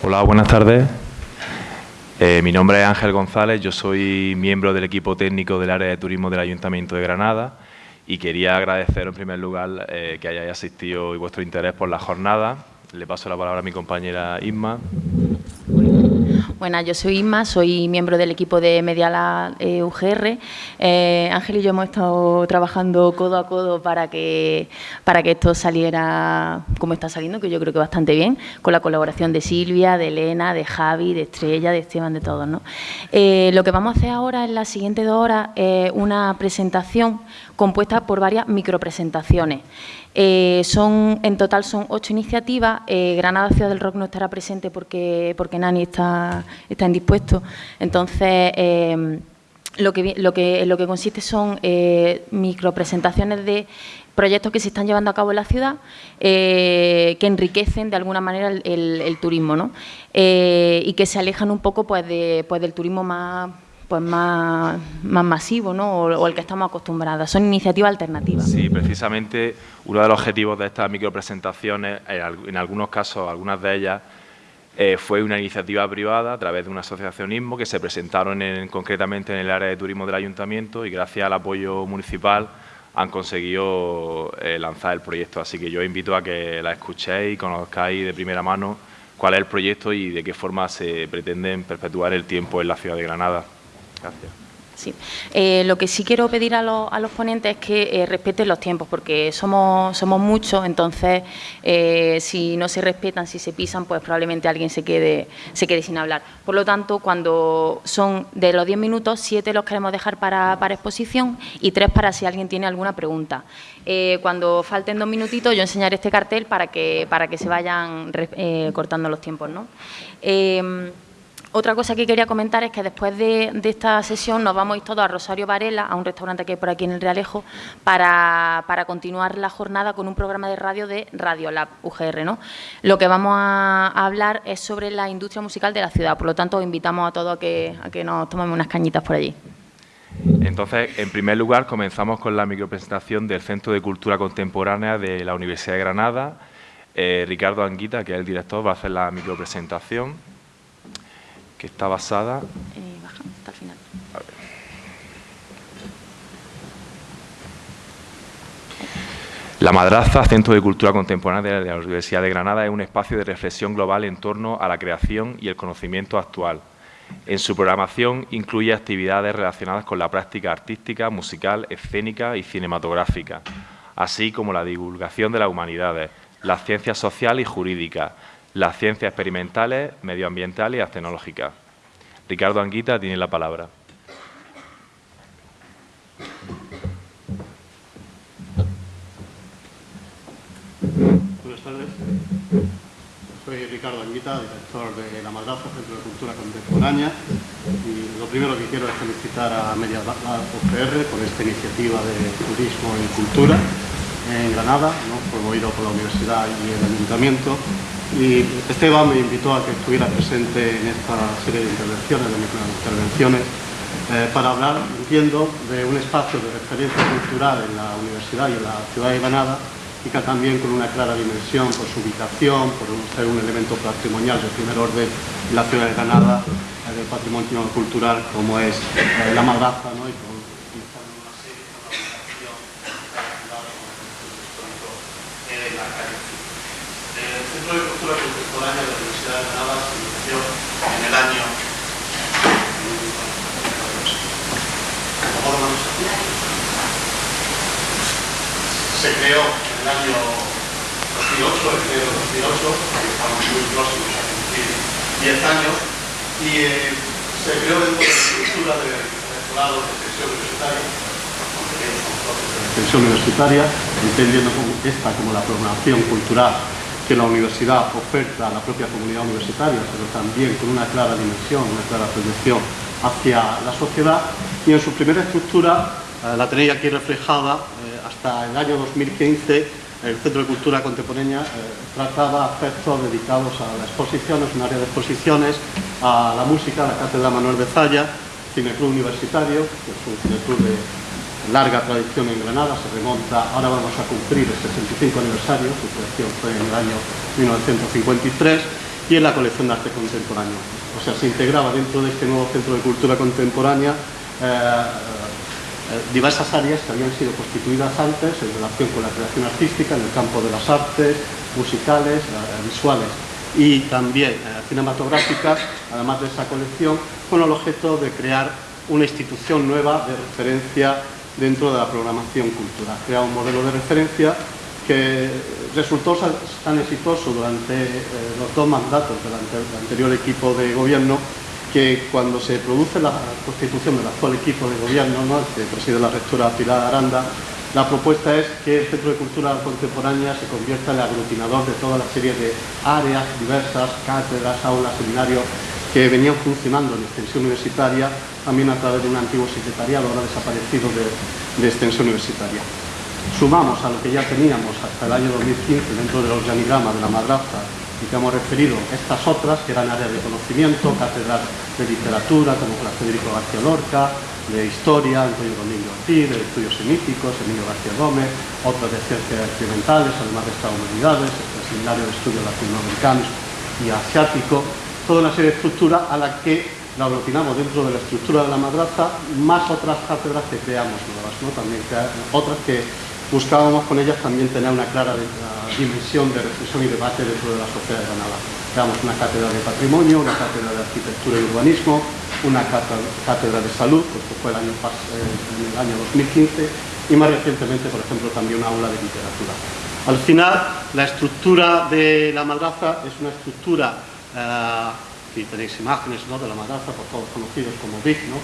Hola, buenas tardes. Eh, mi nombre es Ángel González, yo soy miembro del equipo técnico del área de turismo del Ayuntamiento de Granada y quería agradecer en primer lugar eh, que hayáis asistido y vuestro interés por la jornada. Le paso la palabra a mi compañera Isma. Bueno, yo soy Isma, soy miembro del equipo de Mediala eh, UGR. Eh, Ángel y yo hemos estado trabajando codo a codo para que, para que esto saliera como está saliendo, que yo creo que bastante bien, con la colaboración de Silvia, de Elena, de Javi, de Estrella, de Esteban, de todos. ¿no? Eh, lo que vamos a hacer ahora en las siguientes dos horas es una presentación compuesta por varias micropresentaciones. Eh, son, en total son ocho iniciativas. Eh, Granada Ciudad del Rock no estará presente porque, porque Nani está, está indispuesto. Entonces, eh, lo, que, lo, que, lo que consiste son micropresentaciones de proyectos que se están llevando a cabo en la ciudad que enriquecen de alguna manera el, turismo ¿no? y que se alejan un poco pues, de, pues, del turismo más pues más, más masivo ¿no? o, el que estamos acostumbrados. Son iniciativas alternativas. Sí, precisamente uno de los objetivos de estas micropresentaciones, en algunos casos, algunas de ellas, eh, fue una iniciativa privada a través de un asociacionismo que se presentaron concretamente en el área de turismo del ayuntamiento y gracias al apoyo municipal han conseguido eh, lanzar el proyecto. Así que yo invito a que la escuchéis y conozcáis de primera mano cuál es el proyecto y de qué forma se pretenden perpetuar el tiempo en la ciudad de Granada. Gracias. Sí. Eh, lo que sí quiero pedir a, los ponentes es que eh, respeten los tiempos, porque somos, somos muchos, entonces eh, si no se respetan, si se pisan, pues probablemente alguien se quede, se quede sin hablar. Por lo tanto, cuando son de los 10 minutos, 7 los queremos dejar para, exposición y 3 para si alguien tiene alguna pregunta. cuando falten dos minutitos, yo enseñaré este cartel para que, para que se vayan cortando los tiempos. ¿no? Otra cosa que quería comentar es que después de, esta sesión nos vamos a ir todos a Rosario Varela, a un restaurante que hay por aquí en el Realejo, para, continuar la jornada con un programa de radio de Radio Lab UGR. ¿no? Lo que vamos a, hablar es sobre la industria musical de la ciudad, por lo tanto invitamos a todos a que, a que nos tomemos unas cañitas por allí. Entonces, en primer lugar, comenzamos con la micropresentación del Centro de Cultura Contemporánea de la Universidad de Granada. Eh, Ricardo Anguita, que es el director, va a hacer la micropresentación que está basada... Eh, hasta el final. La Madraza, Centro de Cultura Contemporánea de la Universidad de Granada, es un espacio de reflexión global en torno a la creación y el conocimiento actual. En su programación incluye actividades relacionadas con la práctica artística, musical, escénica y cinematográfica, así como la divulgación de las humanidades, las ciencias sociales y jurídicas, las ciencias experimentales, medioambientales y las tecnológicas. Ricardo Anguita tiene la palabra. Buenas tardes. Soy Ricardo Anguita, director de La Madraza, Centro de Cultura Contemporánea. Y lo primero que quiero es felicitar a Media UGR por esta iniciativa de turismo y cultura en Granada, promovido por la Universidad y el Ayuntamiento. Y Esteban me invitó a que estuviera presente en esta serie de intervenciones, de intervenciones, eh, para hablar, entiendo, de un espacio de referencia cultural en la universidad y en la ciudad de Granada y que también con una clara dimensión por su ubicación, por ser un elemento patrimonial de primer orden en la ciudad de Granada, eh, del patrimonio cultural como es eh, la madraza ¿no? Contemporánea de la Universidad de Granada se inició en el año se creó en el año 2008, el enero de 2008, estamos muy próximos a cumplir 10 años, y eh, se creó dentro de la estructura de rectorado de extensión universitaria, de extensión universitaria, entendiendo esta como la programación cultural que la universidad oferta a la propia comunidad universitaria, pero también con una clara dimensión, una clara proyección hacia la sociedad. Y en su primera estructura, eh, la tenéis aquí reflejada, eh, hasta el año 2015, el Centro de Cultura Contemporánea eh, trataba aspectos dedicados a la exposición, es un área de exposiciones, a la música, a la Cátedra Manuel Bezalla, Cineclub Universitario, que es un cineclub de larga tradición en Granada, se remonta, ahora vamos a cumplir el 65 aniversario, su creación fue en el año 1953, y en la colección de arte contemporáneo. O sea, se integraba dentro de este nuevo Centro de Cultura Contemporánea eh, eh, diversas áreas que habían sido constituidas antes en relación con la creación artística en el campo de las artes, musicales, eh, visuales y también cinematográficas, además de esa colección, con el objeto de crear una institución nueva de referencia dentro de la programación cultural. Crear un modelo de referencia que resultó tan exitoso durante eh, los dos mandatos del anterior equipo de gobierno que cuando se produce la constitución del actual equipo de gobierno, ¿no? que preside la rectora Pilar Aranda, la propuesta es que el Centro de Cultura Contemporánea se convierta en el aglutinador de toda la serie de áreas diversas, cátedras, aulas, seminarios, que venían funcionando en extensión universitaria, también a través de un antiguo secretariado, ahora desaparecido de extensión universitaria. Sumamos a lo que ya teníamos hasta el año 2015 dentro del organigrama de la madraza y que hemos referido estas otras, que eran áreas de conocimiento, cátedras de literatura, como la Federico García Lorca, de historia, Antonio Domingo Ortiz, de estudios semíticos, Emilio García Gómez, otras de ciencias experimentales, además de estas humanidades, el Seminario de Estudios Latinoamericanos y Asiático, toda una serie de estructuras a las que la aglutinamos dentro de la estructura de la madraza, más otras cátedras que creamos nuevas, otras que buscábamos con ellas también tener una clara dimensión de reflexión y debate dentro de la sociedad de Granada. Creamos una cátedra de patrimonio, una cátedra de arquitectura y urbanismo, una cátedra de salud, que fue el año, eh, en el año 2015, y más recientemente, por ejemplo, también una aula de literatura. Al final, la estructura de la madraza es una estructura, aquí tenéis imágenes ¿no? de la madraza, por todos conocidos como BIC, ¿no?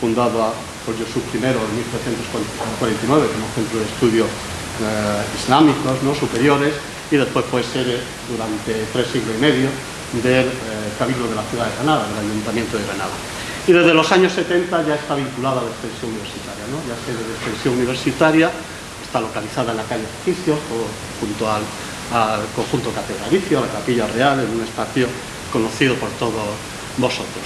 fundado por Yusuf I en 1349 como centro de estudios eh, islámicos ¿no? superiores y después fue sede durante tres siglos y medio del eh, Cabildo de la ciudad de Granada, del Ayuntamiento de Granada. Y desde los años 70 ya está vinculada a la extensión universitaria, ¿no? ya sede de extensión universitaria, está localizada en la calle Ejercicios, junto al, al conjunto catedralicio, a la capilla real, en un espacio conocido por todos vosotros.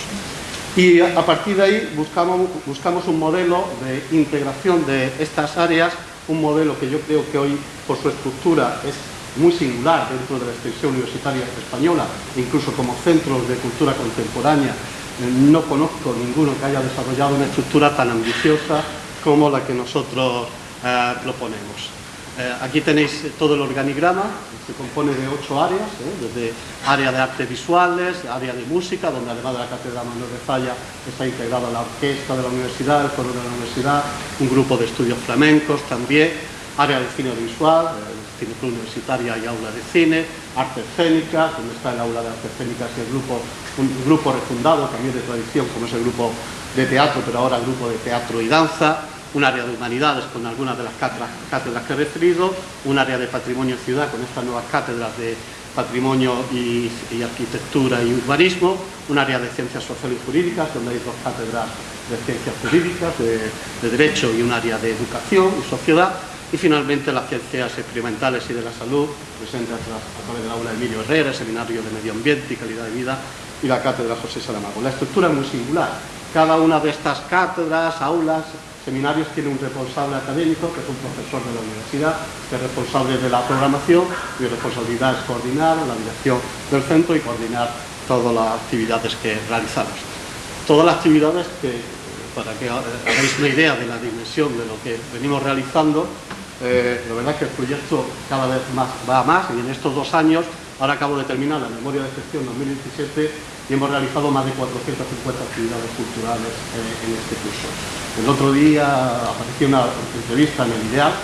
Y a partir de ahí buscamos, un modelo de integración de estas áreas, un modelo que yo creo que hoy por su estructura es muy singular dentro de la extensión universitaria española, incluso como centros de cultura contemporánea, no conozco ninguno que haya desarrollado una estructura tan ambiciosa como la que nosotros eh, proponemos. Eh, aquí tenéis todo el organigrama, se compone de ocho áreas, ¿eh? desde área de artes visuales, área de música, donde además de la Cátedra Manuel de Falla está integrada la orquesta de la universidad, el coro de la universidad, un grupo de estudios flamencos también, área de cine visual, el Cine Club Universitaria y aula de cine, artes escénicas, donde está el aula de artes escénicas y el grupo, un grupo refundado también de tradición, como es el grupo de teatro, pero ahora el grupo de teatro y danza, un área de humanidades con algunas de las cátedras, que he referido, un área de patrimonio ciudad con estas nuevas cátedras de patrimonio y, arquitectura y urbanismo, un área de ciencias sociales y jurídicas, donde hay dos cátedras de ciencias jurídicas, de, derecho y un área de educación y sociedad, y finalmente las ciencias experimentales y de la salud, presente a, través del aula de Emilio Herrera, Seminario de Medio Ambiente y Calidad de Vida, y la cátedra José Salamago. La estructura es muy singular. Cada una de estas cátedras, aulas, seminarios tiene un responsable académico, que es un profesor de la universidad, que es responsable de la programación, mi responsabilidad es coordinar la dirección del centro y coordinar todas las actividades que realizamos. Todas las actividades que, para que hagáis una idea de la dimensión de lo que venimos realizando, eh, la verdad es que el proyecto cada vez más va más y en estos dos años, ahora acabo de terminar la memoria de gestión 2017 y hemos realizado más de 450 actividades culturales eh, en este curso. El otro día apareció una entrevista en el IDEAL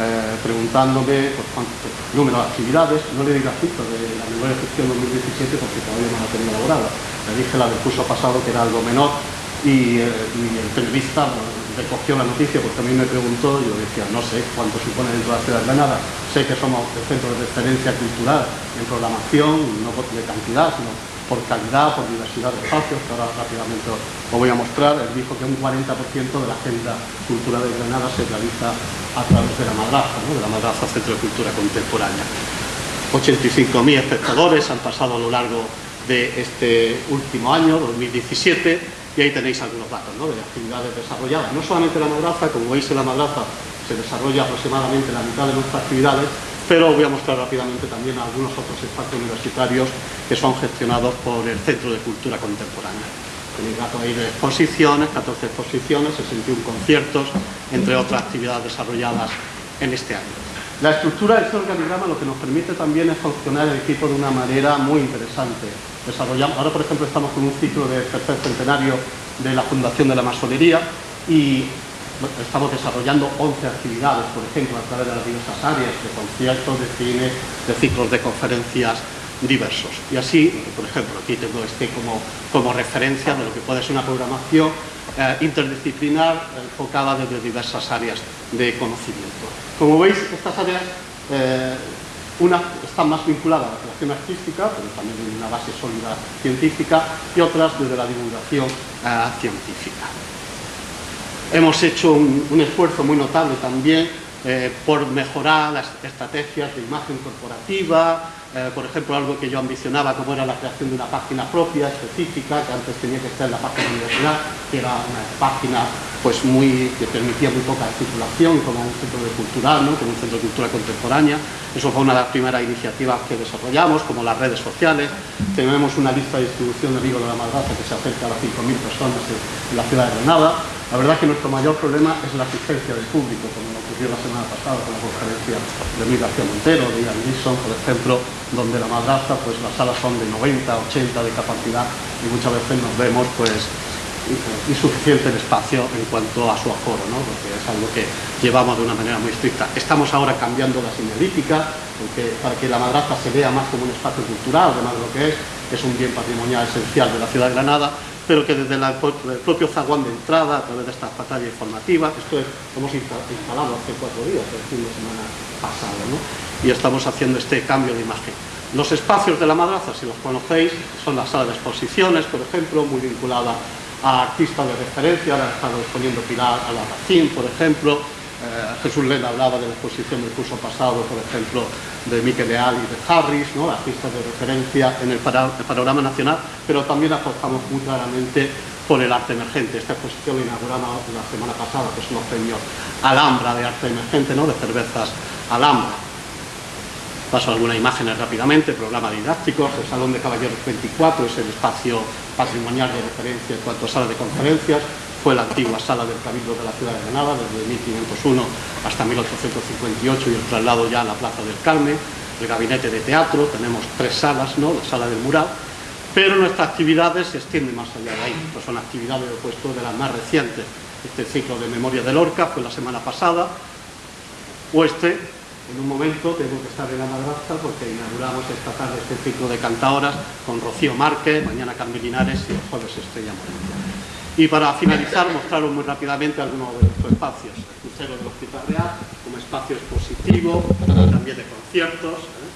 eh, preguntándome por cuánto número de actividades, no le di la cifra de la memoria de gestión 2017 porque todavía no la tenía elaborada. Le dije la del curso pasado que era algo menor y, eh, el periodista recogió la noticia porque a mí me preguntó yo decía, no sé cuánto supone dentro de la ciudad de Granada, sé que somos el centro de referencia cultural en programación, no de cantidad, sino por calidad, por diversidad de espacios, que ahora rápidamente os voy a mostrar, él dijo que un 40% de la agenda cultural de Granada se realiza a través de la madraza, de la madraza Centro de Cultura Contemporánea. 85.000 espectadores han pasado a lo largo de este último año, 2017, y ahí tenéis algunos datos de actividades desarrolladas. No solamente la madraza, como veis en la madraza se desarrolla aproximadamente la mitad de nuestras actividades, pero voy a mostrar rápidamente también algunos otros espacios universitarios que son gestionados por el Centro de Cultura Contemporánea. Tenéis datos ahí de exposiciones, 14 exposiciones, 61 conciertos, entre otras actividades desarrolladas en este año. La estructura de este organigrama lo que nos permite también es funcionar el equipo de una manera muy interesante. Ahora, por ejemplo, estamos con un ciclo de tercer centenario de la Fundación de la Masonería y estamos desarrollando 11 actividades, por ejemplo, a través de las diversas áreas de conciertos, de cine, de ciclos de conferencias diversos. Y así, por ejemplo, aquí tengo este como, como referencia de lo que puede ser una programación eh, interdisciplinar enfocada desde diversas áreas de conocimiento. Como veis, estas áreas, eh, unas están más vinculadas a la creación artística, pero también tienen una base sólida científica, y otras desde la divulgación científica. Hemos hecho un, esfuerzo muy notable también eh, por mejorar las estrategias de imagen corporativa, eh, por ejemplo, algo que yo ambicionaba como era la creación de una página propia, específica, que antes tenía que estar en la página universidad, que era una página pues muy, que permitía muy poca titulación como un centro de cultural, ¿no? como un centro de cultura contemporánea. Eso fue una de las primeras iniciativas que desarrollamos, como las redes sociales. Tenemos una lista de distribución de Vigo de la Madraza que se acerca a las 5.000 personas en la ciudad de Granada. La verdad es que nuestro mayor problema es la asistencia del público, como nos ocurrió la semana pasada con la conferencia de Miguel García Montero, de Ian Gleason, por ejemplo, donde la madraza, pues las salas son de 90, 80 de capacidad y muchas veces nos vemos pues insuficiente el espacio en cuanto a su aforo, ¿no? porque es algo que llevamos de una manera muy estricta. Estamos ahora cambiando la señalítica para que la madraza se vea más como un espacio cultural, además de lo que es, es un bien patrimonial esencial de la ciudad de Granada, pero que desde el propio zaguán de entrada, a través de esta pantalla informativa, esto es, hemos instalado hace cuatro días, el fin de semana pasado, ¿no? y estamos haciendo este cambio de imagen. Los espacios de la madraza, si los conocéis, son la sala de exposiciones, por ejemplo, muy vinculada a artistas de referencia, ahora estado exponiendo Pilar Albarracín, por ejemplo, eh, Jesús Lena hablaba de la exposición del curso pasado, por ejemplo, de Miquel Leal y de Harris, ¿no? artistas de referencia en el, panorama nacional, pero también apostamos muy claramente por el arte emergente. Esta exposición la inauguramos la semana pasada, que son los premios Alhambra de arte emergente, ¿no? de cervezas Alhambra. Paso algunas imágenes rápidamente, programa didáctico, el Salón de Caballeros 24 es el espacio patrimonial de referencia en cuanto a sala de conferencias, fue la antigua sala del Cabildo de la ciudad de Granada, desde 1501 hasta 1858 y el traslado ya a la Plaza del Carmen, el gabinete de teatro, tenemos tres salas, ¿no? la sala del mural, pero nuestras actividades se extienden más allá de ahí, pues son actividades opuestas de las más recientes. Este ciclo de Memoria de Lorca fue la semana pasada, o este, en un momento tengo que estar en la madrastra porque inauguramos esta tarde este ciclo de cantadoras con Rocío Márquez, mañana Carmen Linares y el jueves Estrella Moreno. Y para finalizar, mostraros muy rápidamente algunos de nuestros espacios. El crucero del Hospital Real, como espacio expositivo, también de conciertos. ¿eh?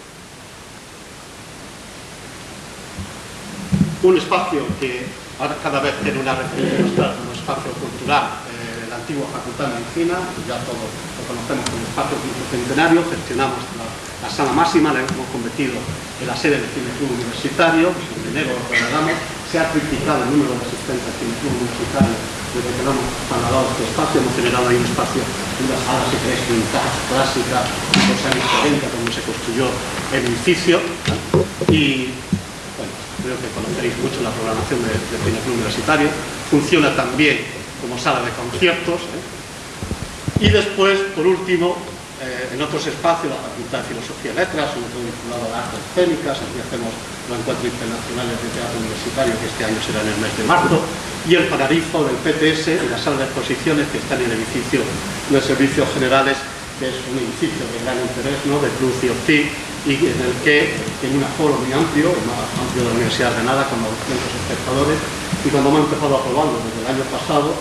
Un espacio que ahora cada vez tiene una referencia como espacio cultural, eh, la antigua Facultad de Medicina, ya todos lo conocemos como espacio centenario, gestionamos la, sala máxima, la hemos convertido en la sede del Cine Club Universitario, en enero lo trasladamos, se ha triplicado el número de asistentes al club universitario desde que hemos trasladado este espacio, hemos generado ahí un espacio, una sala, si queréis, vintage, clásica, los años 40, cuando se construyó el edificio, y bueno, creo que conoceréis mucho la programación del de Universitario, funciona también como sala de conciertos, ¿eh? Y después, por último, eh, en otros espacios, la Facultad de Filosofía y Letras, un todo vinculado a artes escénicas, aquí hacemos los encuentros internacionales de teatro universitario, que este año será en el mes de marzo, y el Pararifo del PTS y la sala de exposiciones que está en el edificio de Servicios Generales, que es un edificio de gran interés, ¿no? de Cruz y Ortiz, y en el que tiene un aforo muy amplio, el más amplio de la Universidad de Granada, con 200 espectadores, y cuando hemos empezado a probarlo desde el año pasado,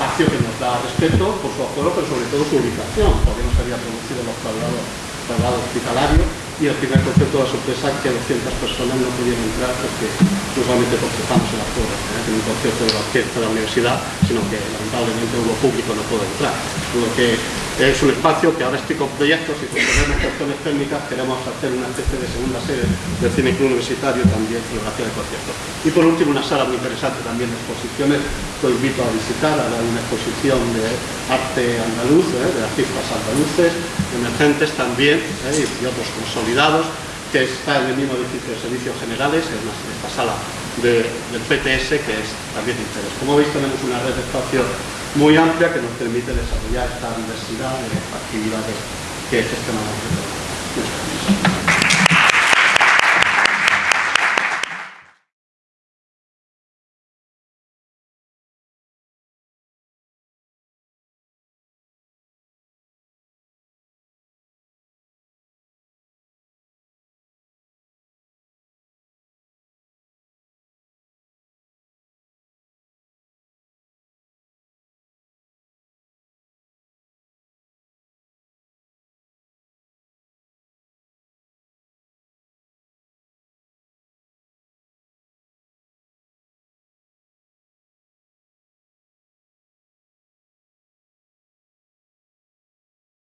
espacio que nos da respeto por su aforo, pero sobre todo su ubicación, porque no se había producido los traslados, hospitalarios y el primer concepto de la sorpresa que 200 personas no pudieron entrar porque no estamos en la torre, ¿eh? en un concepto de la orquesta de la universidad, sino que lamentablemente hubo público no pudo entrar. Tuvo que Es un espacio que ahora estoy con proyectos y con problemas cuestiones técnicas queremos hacer una especie de segunda sede del Cine Club Universitario también geografía de conciertos. Y por último una sala muy interesante también de exposiciones que os invito a visitar. Hay una exposición de arte andaluz, ¿eh? de artistas andaluces, emergentes también ¿eh? y otros consolidados que está en el mismo edificio de servicios generales, en esta sala del PTS, que es también de interés. Como veis tenemos una red de espacios muy amplia que nos permite desarrollar esta diversidad de actividades que gestionamos.